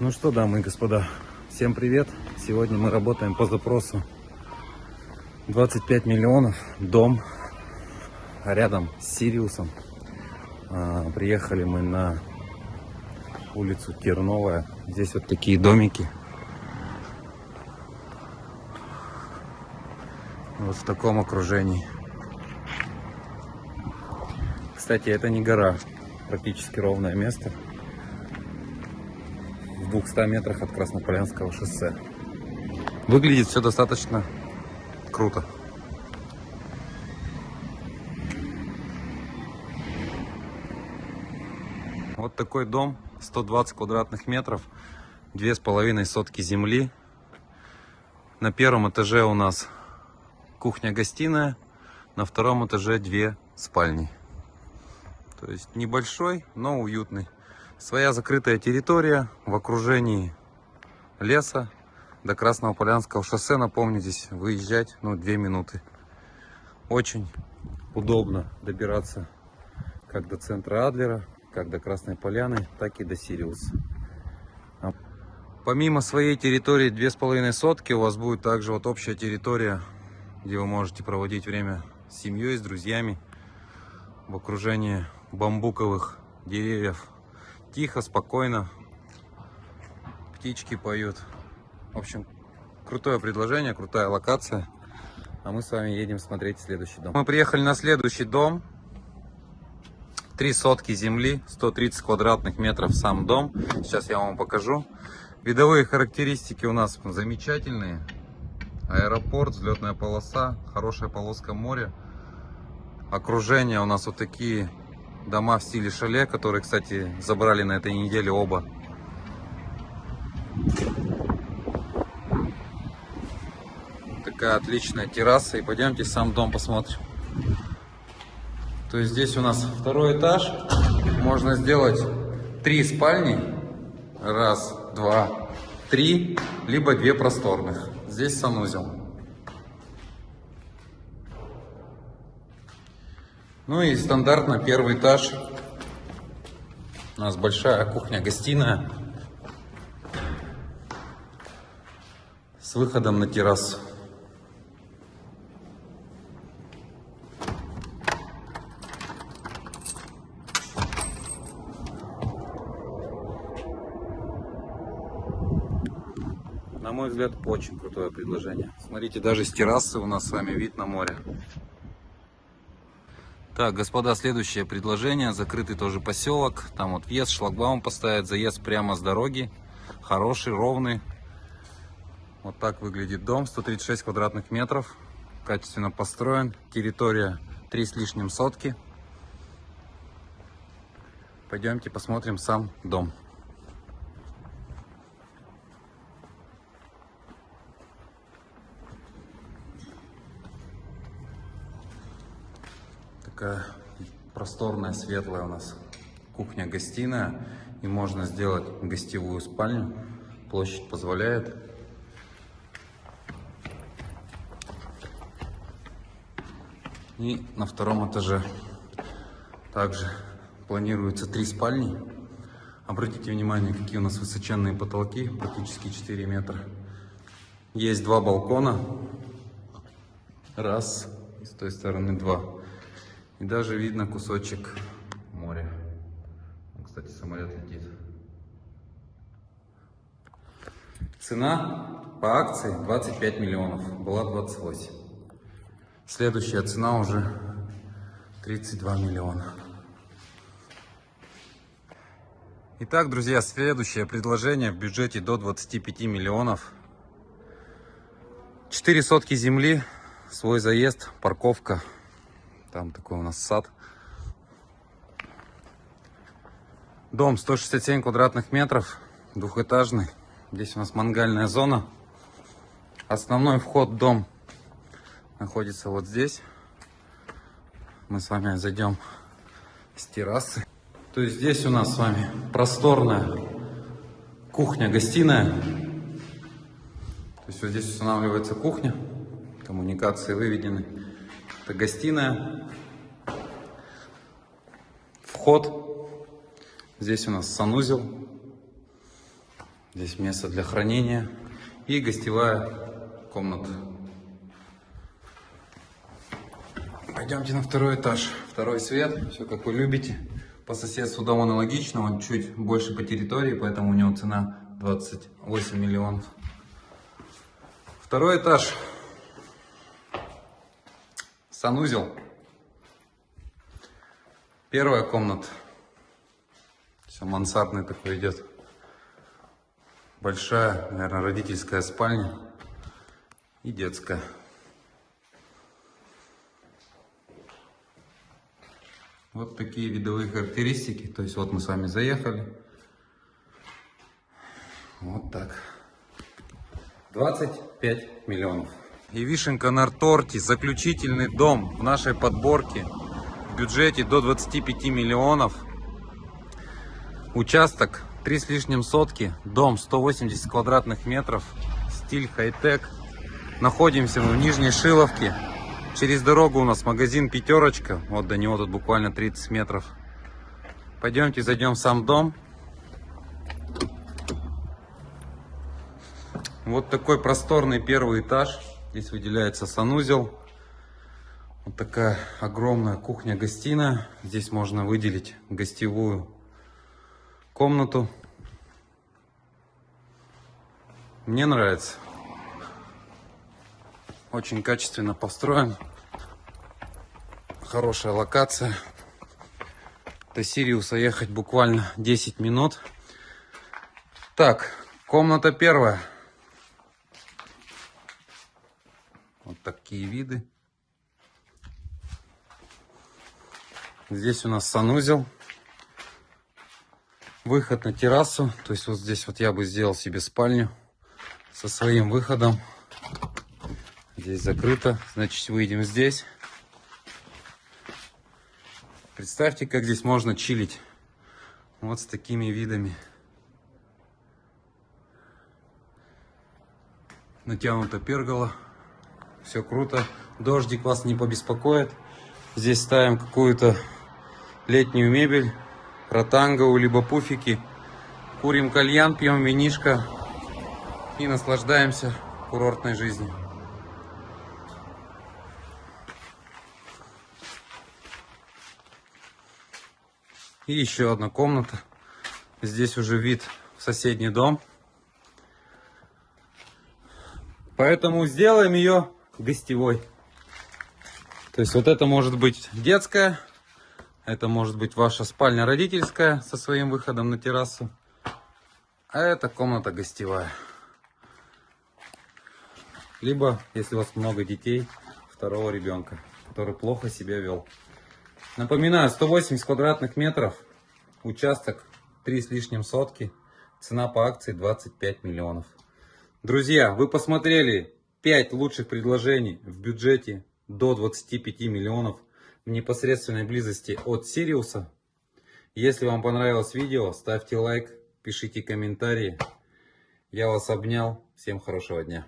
Ну что, дамы и господа, всем привет! Сегодня мы работаем по запросу 25 миллионов, дом рядом с Сириусом. А, приехали мы на улицу Терновая. Здесь вот такие домики. Вот в таком окружении. Кстати, это не гора, практически ровное место 200 метрах от Краснополянского шоссе. Выглядит все достаточно круто. Вот такой дом, 120 квадратных метров, две с половиной сотки земли. На первом этаже у нас кухня-гостиная, на втором этаже две спальни. То есть небольшой, но уютный. Своя закрытая территория в окружении леса до Красного Полянского шоссе. Напомню, здесь выезжать ну, 2 минуты. Очень удобно добираться как до центра Адлера, как до Красной Поляны, так и до Сириуса. Помимо своей территории 2,5 сотки, у вас будет также вот общая территория, где вы можете проводить время с семьей, с друзьями в окружении бамбуковых деревьев Тихо, спокойно. Птички поют. В общем, крутое предложение, крутая локация. А мы с вами едем смотреть следующий дом. Мы приехали на следующий дом. Три сотки земли, 130 квадратных метров сам дом. Сейчас я вам покажу. Видовые характеристики у нас замечательные. Аэропорт, взлетная полоса, хорошая полоска моря. Окружение у нас вот такие дома в стиле шале, которые, кстати, забрали на этой неделе оба. Такая отличная терраса. И пойдемте сам дом посмотрим. То есть здесь у нас второй этаж. Можно сделать три спальни. Раз, два, три. Либо две просторных. Здесь санузел. Ну и стандартно первый этаж. У нас большая кухня-гостиная с выходом на террасу. На мой взгляд, очень крутое предложение. Смотрите, даже с террасы у нас с вами вид на море. Так, господа, следующее предложение. Закрытый тоже поселок. Там вот въезд, шлагбаум поставят, заезд прямо с дороги. Хороший, ровный. Вот так выглядит дом. 136 квадратных метров. Качественно построен. Территория 3 с лишним сотки. Пойдемте посмотрим сам дом. Такая просторная, светлая у нас кухня-гостиная. И можно сделать гостевую спальню. Площадь позволяет. И на втором этаже также планируется три спальни. Обратите внимание, какие у нас высоченные потолки, практически 4 метра. Есть два балкона. Раз, с той стороны два. И даже видно кусочек моря. Кстати, самолет летит. Цена по акции 25 миллионов. Была 28. Следующая цена уже 32 миллиона. Итак, друзья, следующее предложение в бюджете до 25 миллионов. 4 сотки земли, свой заезд, парковка. Там такой у нас сад. Дом 167 квадратных метров, двухэтажный. Здесь у нас мангальная зона. Основной вход в дом находится вот здесь. Мы с вами зайдем с террасы. То есть здесь у нас с вами просторная кухня-гостиная. То есть вот здесь устанавливается кухня, коммуникации выведены. Это гостиная. Вход. Здесь у нас санузел. Здесь место для хранения и гостевая комната. Пойдемте на второй этаж. Второй свет, все как вы любите. По соседству дом аналогично, он чуть больше по территории, поэтому у него цена 28 миллионов. Второй этаж. Санузел. Первая комната. Все мансардный такой идет. Большая, наверное, родительская спальня и детская. Вот такие видовые характеристики. То есть вот мы с вами заехали. Вот так. 25 миллионов. И вишенка на торте. Заключительный дом в нашей подборке. В бюджете до 25 миллионов. Участок 3 с лишним сотки. Дом 180 квадратных метров. Стиль хай-тек. Находимся мы в Нижней Шиловке. Через дорогу у нас магазин Пятерочка. Вот до него тут буквально 30 метров. Пойдемте зайдем в сам дом. Вот такой просторный первый этаж. Здесь выделяется санузел. Вот такая огромная кухня-гостиная. Здесь можно выделить гостевую комнату. Мне нравится. Очень качественно построен. Хорошая локация. До Сириуса ехать буквально 10 минут. Так, комната первая. Такие виды. Здесь у нас санузел. Выход на террасу. То есть вот здесь вот я бы сделал себе спальню со своим выходом. Здесь закрыто, значит выйдем здесь. Представьте, как здесь можно чилить. Вот с такими видами. Натянута пергола. Все круто. Дождик вас не побеспокоит. Здесь ставим какую-то летнюю мебель. Ротанговую, либо пуфики. Курим кальян, пьем винишко. И наслаждаемся курортной жизнью. И еще одна комната. Здесь уже вид в соседний дом. Поэтому сделаем ее гостевой. То есть вот это может быть детская. Это может быть ваша спальня родительская со своим выходом на террасу. А это комната гостевая. Либо, если у вас много детей, второго ребенка, который плохо себя вел. Напоминаю, 180 квадратных метров, участок 3 с лишним сотки, цена по акции 25 миллионов. Друзья, вы посмотрели 5 лучших предложений в бюджете до 25 миллионов в непосредственной близости от Сириуса. Если вам понравилось видео, ставьте лайк, пишите комментарии. Я вас обнял. Всем хорошего дня.